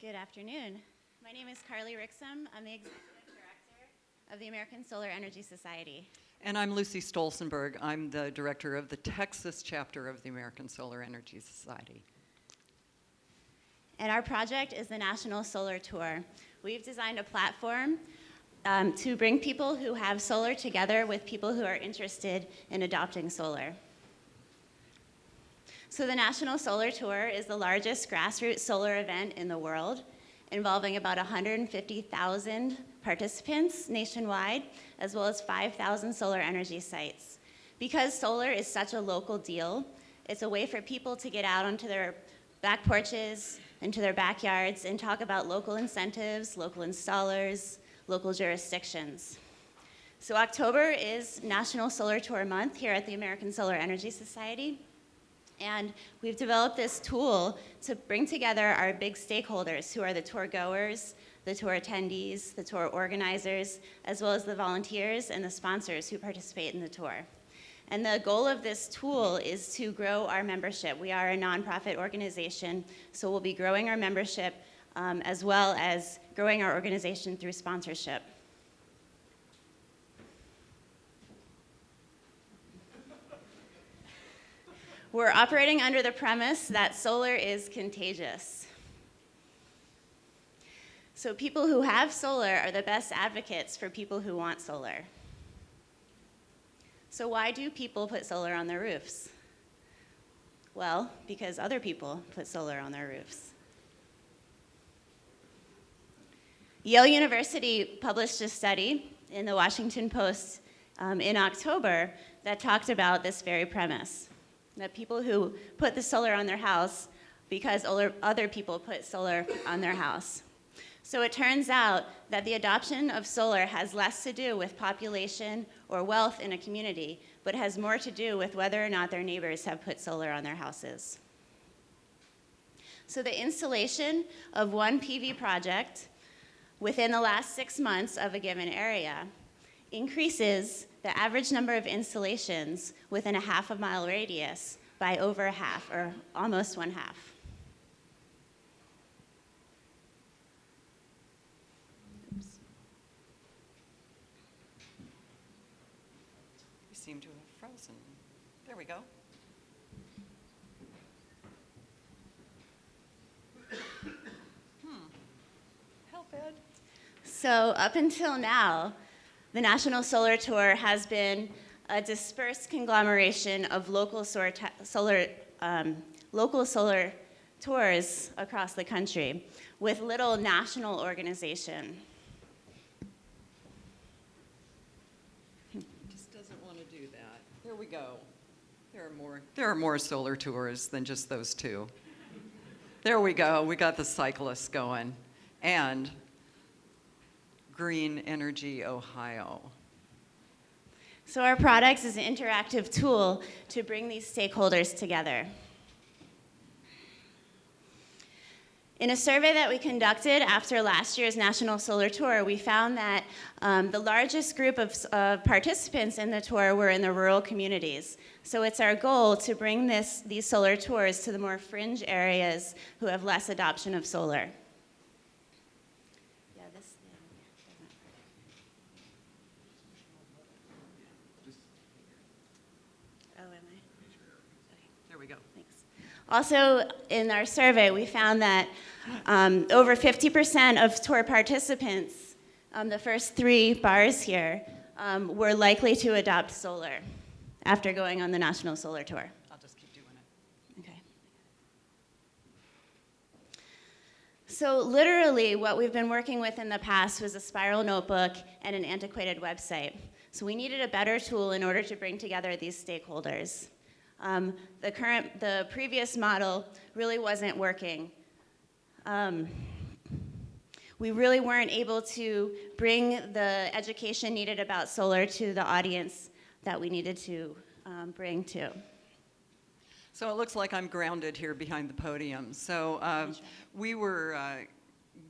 Good afternoon. My name is Carly Rixham. I'm the Executive Director of the American Solar Energy Society. And I'm Lucy Stolzenberg. I'm the director of the Texas chapter of the American Solar Energy Society. And our project is the National Solar Tour. We've designed a platform um, to bring people who have solar together with people who are interested in adopting solar. So the National Solar Tour is the largest grassroots solar event in the world, involving about 150,000 participants nationwide, as well as 5,000 solar energy sites. Because solar is such a local deal, it's a way for people to get out onto their back porches, into their backyards, and talk about local incentives, local installers, local jurisdictions. So October is National Solar Tour Month here at the American Solar Energy Society. And we've developed this tool to bring together our big stakeholders who are the tour goers, the tour attendees, the tour organizers, as well as the volunteers and the sponsors who participate in the tour. And the goal of this tool is to grow our membership. We are a nonprofit organization, so we'll be growing our membership um, as well as growing our organization through sponsorship. We're operating under the premise that solar is contagious. So people who have solar are the best advocates for people who want solar. So why do people put solar on their roofs? Well, because other people put solar on their roofs. Yale University published a study in the Washington Post um, in October that talked about this very premise that people who put the solar on their house because other people put solar on their house. So it turns out that the adoption of solar has less to do with population or wealth in a community, but has more to do with whether or not their neighbors have put solar on their houses. So the installation of one PV project within the last six months of a given area increases the average number of installations within a half a mile radius by over half, or almost one half. Oops. We seem to have frozen. There we go. Hmm. Help, Ed. So up until now, the National Solar Tour has been a dispersed conglomeration of local solar, um, local solar tours across the country with little national organization. Just doesn't want to do that. There we go. There are more, there are more solar tours than just those two. There we go. We got the cyclists going. And Green Energy Ohio. So our products is an interactive tool to bring these stakeholders together. In a survey that we conducted after last year's National Solar Tour, we found that um, the largest group of uh, participants in the tour were in the rural communities. So it's our goal to bring this, these solar tours to the more fringe areas who have less adoption of solar. Also, in our survey, we found that um, over 50% of tour participants, um, the first three bars here, um, were likely to adopt solar after going on the National Solar Tour. I'll just keep doing it. Okay. So literally, what we've been working with in the past was a spiral notebook and an antiquated website. So we needed a better tool in order to bring together these stakeholders. Um, the current, the previous model really wasn't working. Um, we really weren't able to bring the education needed about solar to the audience that we needed to um, bring to. So it looks like I'm grounded here behind the podium. So um, we were uh,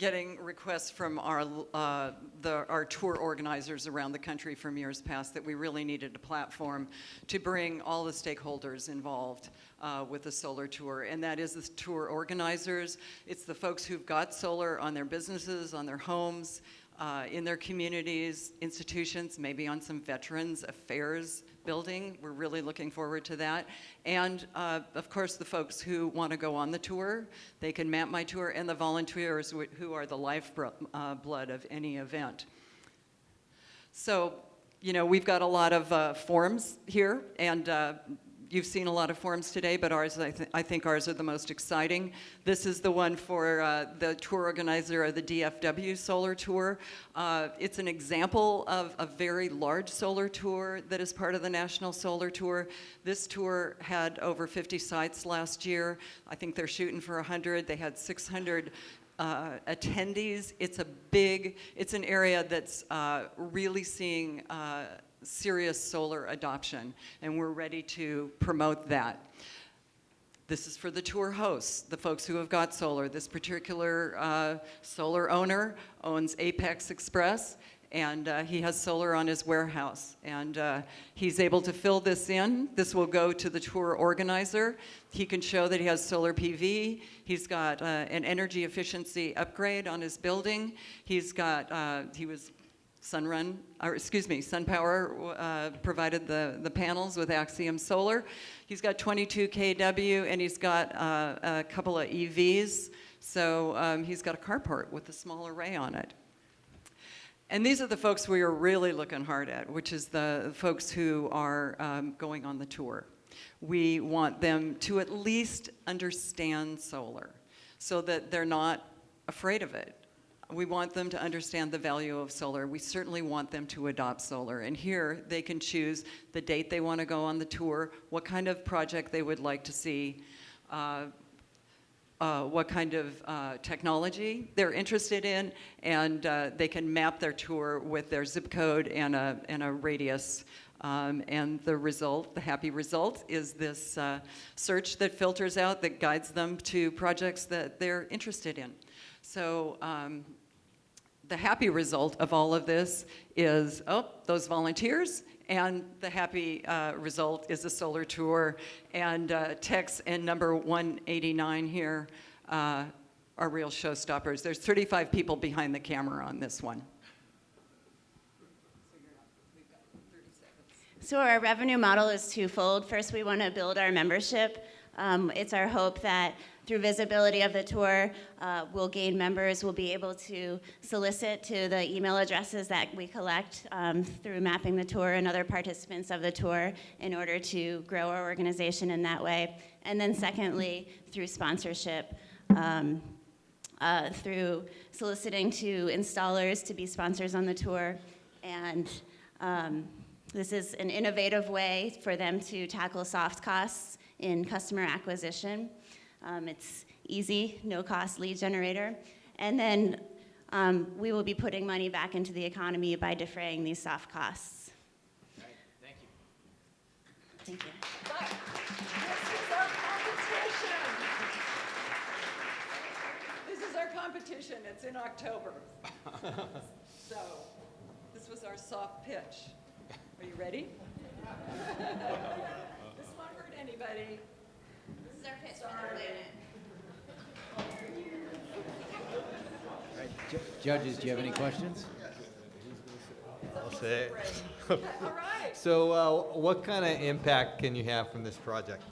getting requests from our, uh, the, our tour organizers around the country from years past that we really needed a platform to bring all the stakeholders involved uh, with the solar tour. And that is the tour organizers. It's the folks who've got solar on their businesses, on their homes, uh, in their communities, institutions, maybe on some Veterans Affairs building. We're really looking forward to that. And uh, of course, the folks who want to go on the tour, they can map my tour, and the volunteers who are the lifeblood uh, blood of any event. So, you know, we've got a lot of uh, forms here, and uh, you've seen a lot of forms today, but ours, I, th- I think ours are the most exciting. This is the one for uh, the tour organizer of the DFW Solar Tour. Uh, it's an example of a very large solar tour that is part of the National Solar Tour. This tour had over 50 sites last year. I think they're shooting for 100. They had 600 uh, attendees. It's a big, it's an area that's uh, really seeing uh, serious solar adoption, and we're ready to promote that. This is for the tour hosts, the folks who have got solar. This particular uh, solar owner owns Apex Express, and uh, he has solar on his warehouse. And uh, he's able to fill this in. This will go to the tour organizer. He can show that he has solar PV. He's got uh, an energy efficiency upgrade on his building. He's got, uh, he was Sunrun, or excuse me, SunPower uh, provided the, the panels with Axiom Solar. He's got 22 kW and he's got uh, a couple of EVs. So um, he's got a carport with a small array on it. And these are the folks we are really looking hard at, which is the folks who are um, going on the tour. We want them to at least understand solar so that they're not afraid of it. We want them to understand the value of solar. We certainly want them to adopt solar. And here they can choose the date they want to go on the tour, what kind of project they would like to see, uh, uh, what kind of uh, technology they're interested in, and uh, they can map their tour with their zip code and a, and a radius. Um, and the result, the happy result, is this uh, search that filters out, that guides them to projects that they're interested in. So um, the happy result of all of this is, oh, those volunteers, and the happy uh, result is a solar tour. And uh, Tex and number 189 here uh, are real showstoppers. There's 35 people behind the camera on this one. So our revenue model is twofold. First, we want to build our membership. Um, it's our hope that through visibility of the tour, uh, we'll gain members. We'll be able to solicit to the email addresses that we collect um, through mapping the tour and other participants of the tour in order to grow our organization in that way. And then secondly, through sponsorship. Um, uh, through soliciting to installers to be sponsors on the tour. And um, this is an innovative way for them to tackle soft costs in customer acquisition. Um, it's easy, no cost lead generator. And then um, we will be putting money back into the economy by defraying these soft costs. Thank you. Thank you. This is our competition. This is our competition. It's in October. So, this was our soft pitch. Are you ready? This won't hurt anybody. This is our pitch for the planet. Ju- Judges, do you have any questions? I'll say. All right. So, uh, what kind of impact can you have from this project?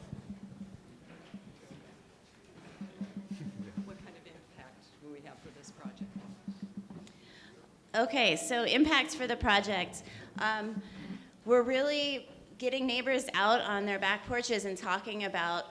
What kind of impact will we have for this project? Okay, so impacts for the project. Um, we're really getting neighbors out on their back porches and talking about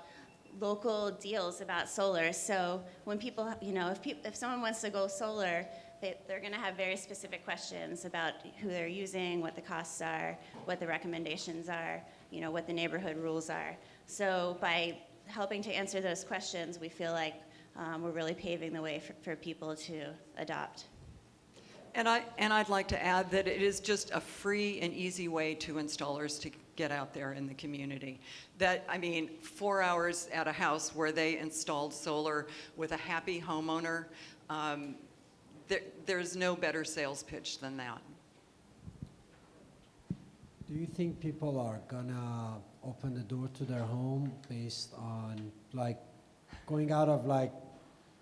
local deals about solar. So when people, you know, if, if someone wants to go solar, they, they're going to have very specific questions about who they're using, what the costs are, what the recommendations are, you know, what the neighborhood rules are. So by helping to answer those questions, we feel like um, we're really paving the way for, for people to adopt. And, I, and I'd like to add that it is just a free and easy way to installers to get out there in the community. That, I mean, four hours at a house where they installed solar with a happy homeowner, um, there, there's no better sales pitch than that. Do you think people are gonna open the door to their home based on like going out of like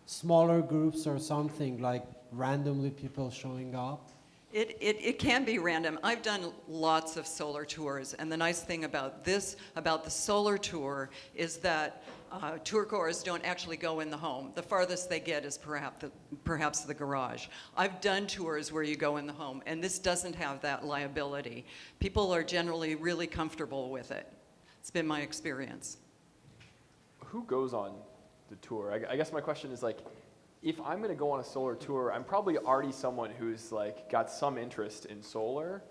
smaller groups or something, like randomly people showing up? It, it, it can be random. I've done lots of solar tours, and the nice thing about this, about the solar tour, is that uh, tour goers don't actually go in the home. The farthest they get is perhaps the, perhaps the garage. I've done tours where you go in the home, and this doesn't have that liability. People are generally really comfortable with it. It's been my experience. who goes on the tour? I, I guess my question is like, if I'm going to go on a solar tour, I'm probably already someone who's like got some interest in solar,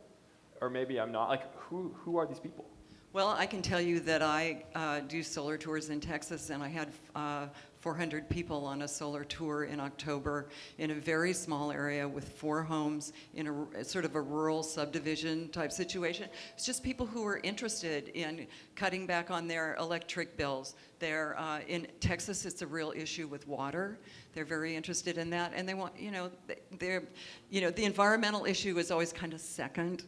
or maybe I'm not. Like, who who are these people? Well, I can tell you that I uh, do solar tours in Texas, and I had uh, 400 people on a solar tour in October in a very small area with four homes in a sort of a rural subdivision type situation. It's just people who are interested in cutting back on their electric bills. They're uh, in Texas. It's a real issue with water. They're very interested in that, and they want, you know, they're, you know, the environmental issue is always kind of second.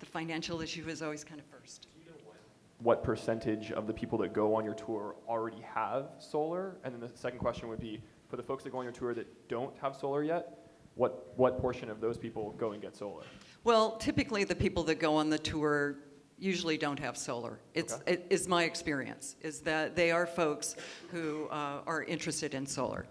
The financial issue is always kind of first. What percentage of the people that go on your tour already have solar? And then the second question would be, for the folks that go on your tour that don't have solar yet, what what portion of those people go and get solar? Well, typically, the people that go on the tour usually don't have solar. It's, Okay. it is my experience, is that they are folks who uh, are interested in solar.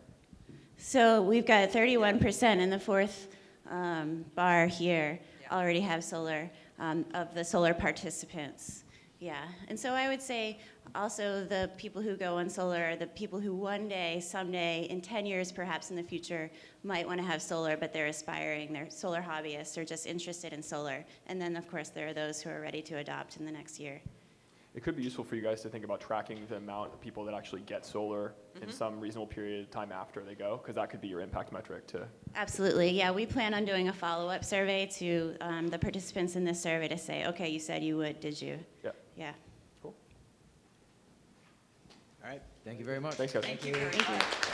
So we've got 31% in the fourth um, bar here Yeah. already have solar um, of the solar participants. Yeah, and so I would say also the people who go on solar are the people who one day, someday, in 10 years perhaps in the future, might want to have solar, but they're aspiring, they're solar hobbyists or just interested in solar. And then, of course, there are those who are ready to adopt in the next year. It could be useful for you guys to think about tracking the amount of people that actually get solar in some reasonable period of time after they go, because that could be your impact metric to Absolutely, yeah. We plan on doing a follow-up survey to um, the participants in this survey to say, okay, you said you would, did you? Yeah. Yeah. Cool. All right, thank you very much. Thanks, guys. Thank you very Thank you. much.